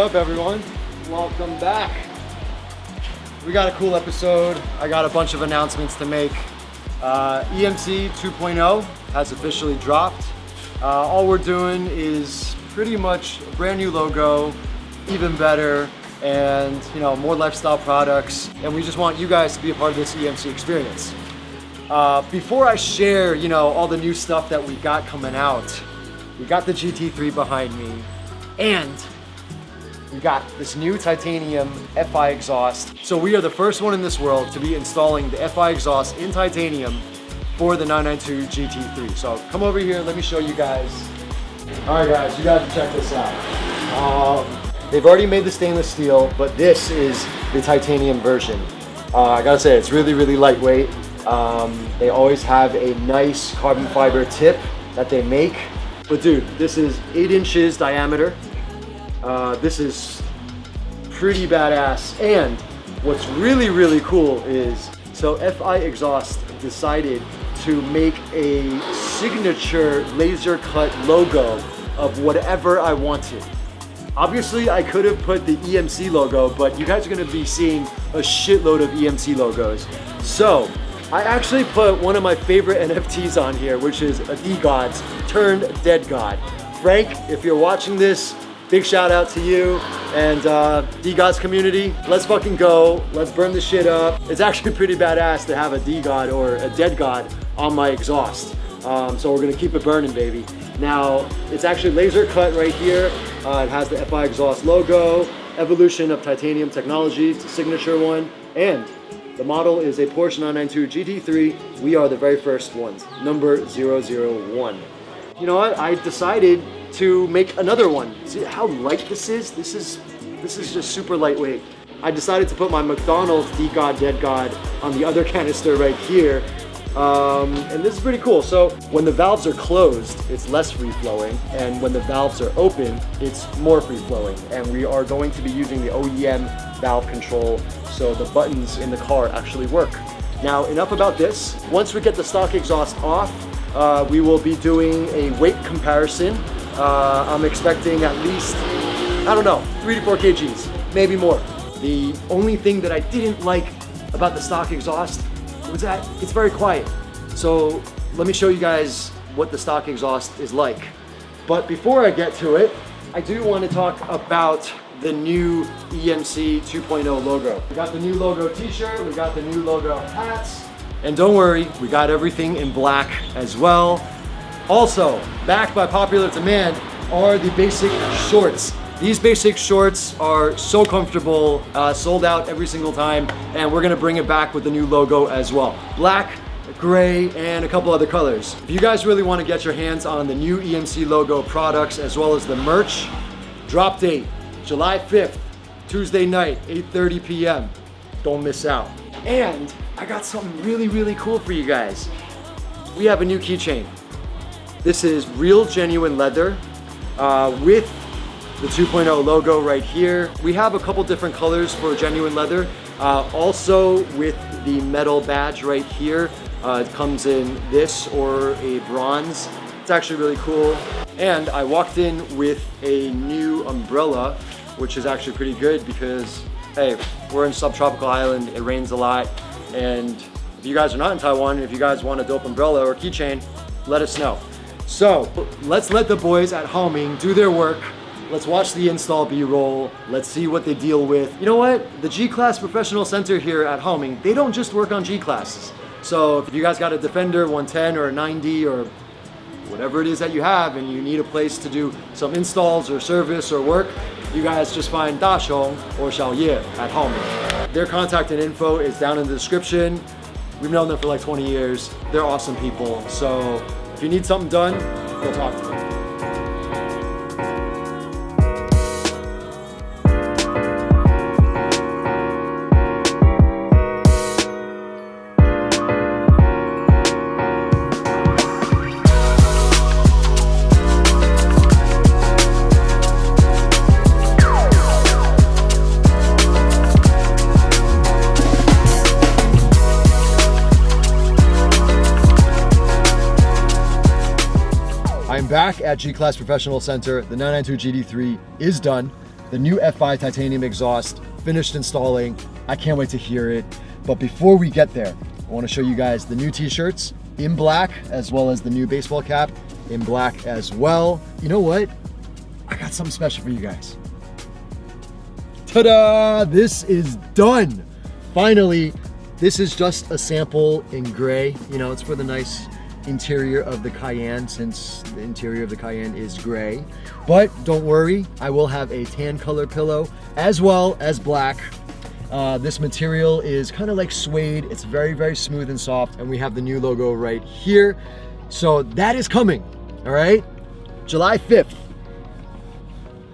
Up, everyone? Welcome back. We got a cool episode. I got a bunch of announcements to make. Uh, EMC 2.0 has officially dropped. Uh, all we're doing is pretty much a brand new logo, even better, and you know more lifestyle products. And we just want you guys to be a part of this EMC experience. Uh, before I share, you know, all the new stuff that we got coming out, we got the GT3 behind me, and we got this new titanium FI exhaust. So we are the first one in this world to be installing the FI exhaust in titanium for the 992 GT3. So come over here, let me show you guys. All right guys, you guys check this out. Um, they've already made the stainless steel, but this is the titanium version. Uh, I gotta say, it's really, really lightweight. Um, they always have a nice carbon fiber tip that they make. But dude, this is eight inches diameter. Uh, this is pretty badass. And what's really, really cool is, so FI Exhaust decided to make a signature laser cut logo of whatever I wanted. Obviously, I could have put the EMC logo, but you guys are gonna be seeing a shitload of EMC logos. So, I actually put one of my favorite NFTs on here, which is a DeGods turned Dead God. Frank, if you're watching this, big shout out to you and uh, DeGods community. Let's fucking go. Let's burn the shit up. It's actually pretty badass to have a DeGod or a Dead God on my exhaust. Um, so we're gonna keep it burning, baby. Now, it's actually laser cut right here. Uh, it has the FI exhaust logo, evolution of titanium technology, it's a signature one, and the model is a Porsche 992 GT3. We are the very first ones, number 001. You know what? I decided to make another one. See how light this is? This is this is just super lightweight. I decided to put my McDonald's DeGod Dead God on the other canister right here. Um, and this is pretty cool. So when the valves are closed, it's less free flowing. And when the valves are open, it's more free flowing. And we are going to be using the OEM valve control so the buttons in the car actually work. Now enough about this. Once we get the stock exhaust off, uh, we will be doing a weight comparison. Uh, I'm expecting at least, I don't know, three to four kgs, maybe more. The only thing that I didn't like about the stock exhaust was that it's very quiet. So let me show you guys what the stock exhaust is like. But before I get to it, I do want to talk about the new EMC 2.0 logo. We got the new logo t-shirt, we got the new logo hats, and don't worry, we got everything in black as well. Also, backed by popular demand are the basic shorts. These basic shorts are so comfortable, uh, sold out every single time, and we're gonna bring it back with the new logo as well. Black, gray, and a couple other colors. If you guys really wanna get your hands on the new EMC logo products as well as the merch, drop date, July 5th, Tuesday night, 8.30 p.m. Don't miss out. And I got something really, really cool for you guys. We have a new keychain. This is real genuine leather uh, with the 2.0 logo right here. We have a couple different colors for genuine leather. Uh, also with the metal badge right here. Uh, it comes in this or a bronze. It's actually really cool. And I walked in with a new umbrella, which is actually pretty good because, hey, we're in subtropical island, it rains a lot. And if you guys are not in Taiwan, if you guys want a dope umbrella or keychain, let us know. So let's let the boys at Homing do their work. Let's watch the install B-roll. Let's see what they deal with. You know what? The G-Class Professional Center here at Homing, they don't just work on G-Classes. So if you guys got a Defender 110 or a 90 or whatever it is that you have and you need a place to do some installs or service or work, you guys just find Da Xiong or Xiao Ye at Haoming. Their contact and info is down in the description. We've known them for like 20 years. They're awesome people. So if you need something done, go talk to them. Back at G-Class Professional Center. The 992 GT3 is done. the new FI titanium exhaust, finished installing. I can't wait to hear it. But before we get there, I wanna show you guys the new t-shirts in black, as well as the new baseball cap in black as well. You know what? I got something special for you guys. Ta-da! This is done. Finally, this is just a sample in gray. You know, it's for the nice interior of the Cayenne since the interior of the Cayenne is gray. But don't worry, I will have a tan color pillow as well as black. Uh, this material is kind of like suede. It's very, very smooth and soft. And we have the new logo right here. So that is coming, all right? July 5th.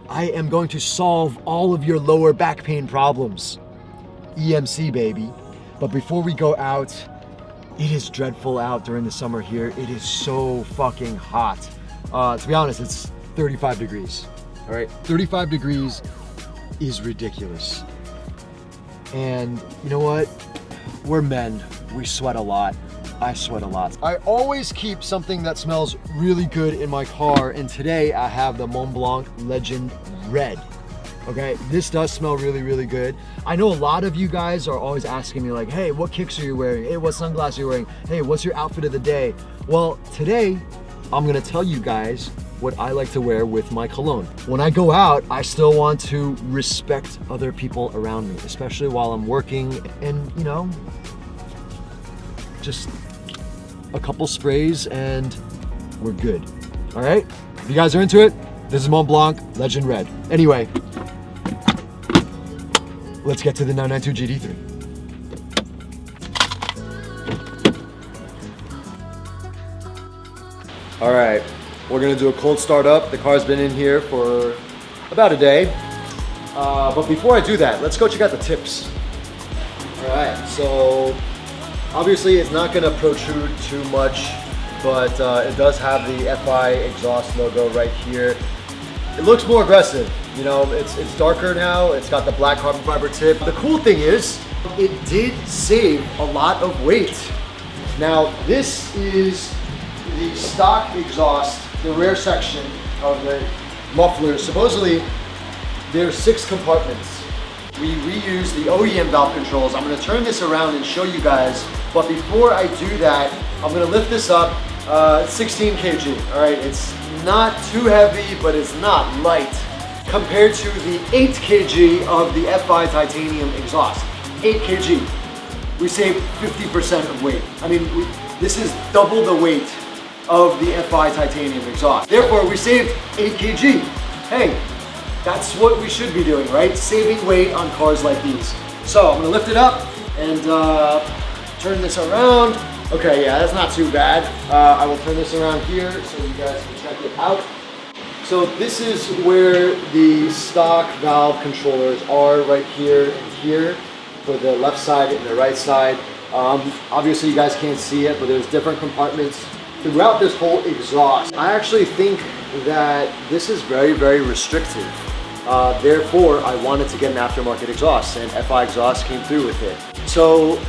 I am going to solve all of your lower back pain problems. EMC, baby. But before we go out, it is dreadful out during the summer here. It is so fucking hot. Uh, to be honest, it's 35 degrees. All right, 35 degrees is ridiculous. And you know what? We're men. We sweat a lot. I sweat a lot. I always keep something that smells really good in my car. And today I have the Montblanc Legend Red. Okay, this does smell really, really good. I know a lot of you guys are always asking me like, hey, what kicks are you wearing? Hey, what sunglasses are you wearing? Hey, what's your outfit of the day? Well, today I'm gonna tell you guys what I like to wear with my cologne. When I go out, I still want to respect other people around me, especially while I'm working and, you know, just a couple sprays and we're good. All right? If you guys are into it, this is Montblanc Legend Red. Anyway, let's get to the 992 GT3. All right, we're gonna do a cold start up. The car's been in here for about a day. Uh, but before I do that, let's go check out the tips. All right, so obviously it's not gonna protrude too much, but uh, it does have the FI exhaust logo right here. It looks more aggressive. You know, it's, it's darker now. It's got the black carbon fiber tip. The cool thing is it did save a lot of weight. Now, this is the stock exhaust, the rear section of the muffler. Supposedly, there's six compartments. We reuse the OEM valve controls. I'm gonna turn this around and show you guys. But before I do that, I'm gonna lift this up, uh, 16 kg, all right? It's not too heavy, but it's not light compared to the 8 kg of the FI titanium exhaust. 8 kg. We save 50% of weight. I mean, we, this is double the weight of the FI titanium exhaust. Therefore, we saved 8 kg. Hey, that's what we should be doing, right? Saving weight on cars like these. So I'm gonna lift it up and uh, turn this around. Okay, yeah, that's not too bad. Uh, I will turn this around here so you guys can check it out. So this is where the stock valve controllers are right here and here for the left side and the right side. Um, obviously you guys can't see it, but there's different compartments throughout this whole exhaust. I actually think that this is very, very restrictive. Uh, therefore, I wanted to get an aftermarket exhaust and FI exhaust came through with it. So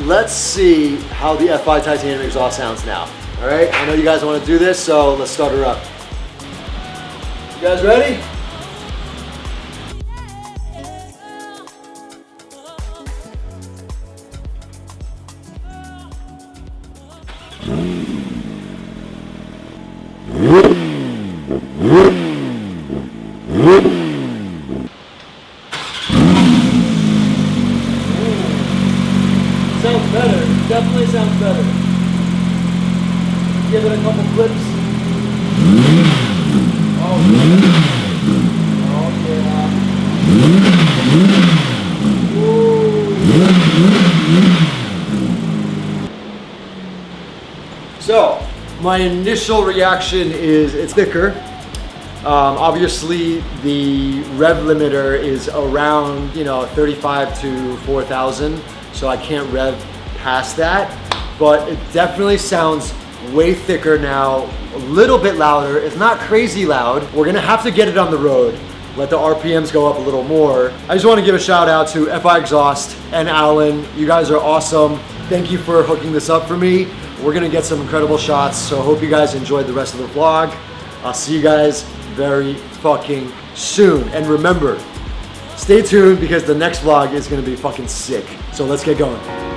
let's see how the FI titanium exhaust sounds now. All right, I know you guys want to do this, so let's start her up. You guys ready better. Definitely sounds better. Give it a couple clips. Oh yeah. Oh yeah. So, my initial reaction is it's thicker. Um, obviously, the rev limiter is around, you know, 35 to 4,000, so I can't rev past that. But it definitely sounds way thicker now, a little bit louder. It's not crazy loud. We're gonna have to get it on the road. Let the RPMs go up a little more. I just wanna give a shout out to FI Exhaust and Alan. You guys are awesome. Thank you for hooking this up for me. We're gonna get some incredible shots, so hope you guys enjoyed the rest of the vlog. I'll see you guys very fucking soon. And remember, stay tuned because the next vlog is gonna be fucking sick. So let's get going.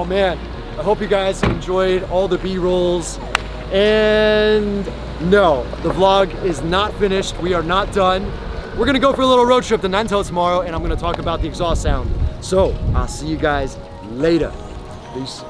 Oh man, I hope you guys enjoyed all the B-rolls. And no, the vlog is not finished. We are not done. We're gonna go for a little road trip to Nantou tomorrow and I'm gonna talk about the exhaust sound. So I'll see you guys later. Peace.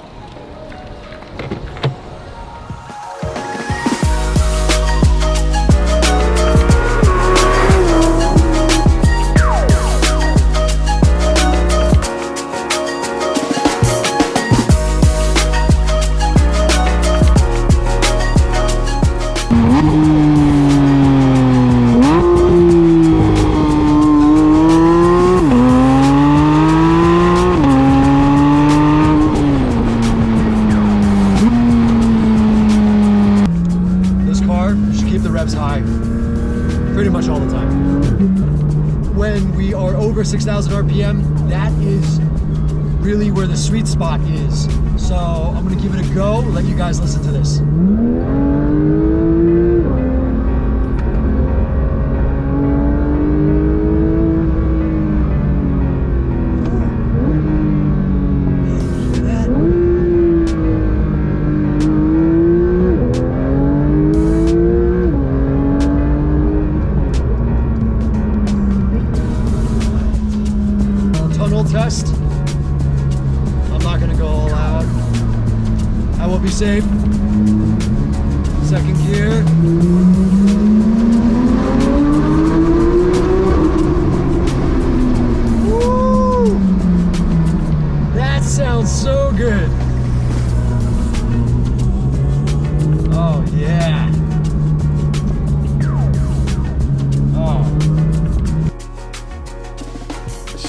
Over 6,000 RPM, that is really where the sweet spot is. So I'm gonna give it a go, let you guys listen to this.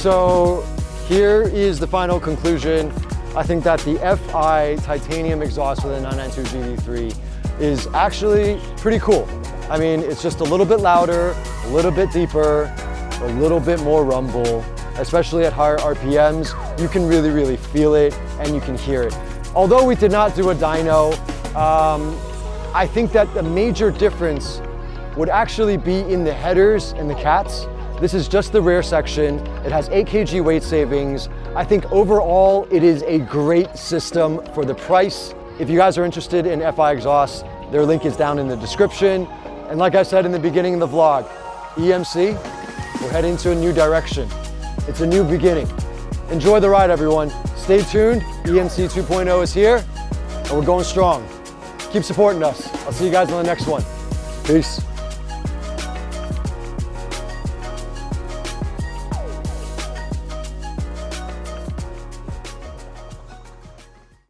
So here is the final conclusion. I think that the FI titanium exhaust for the 992 GT3 is actually pretty cool. I mean, it's just a little bit louder, a little bit deeper, a little bit more rumble, especially at higher RPMs. You can really, really feel it and you can hear it. Although we did not do a dyno, um, I think that the major difference would actually be in the headers and the cats. This is just the rear section. It has 8 kg weight savings. I think overall it is a great system for the price. If you guys are interested in FI exhaust, their link is down in the description. And like I said in the beginning of the vlog, EMC, we're heading to a new direction. It's a new beginning. Enjoy the ride, everyone. Stay tuned. EMC 2.0 is here, and we're going strong. Keep supporting us. I'll see you guys on the next one. Peace.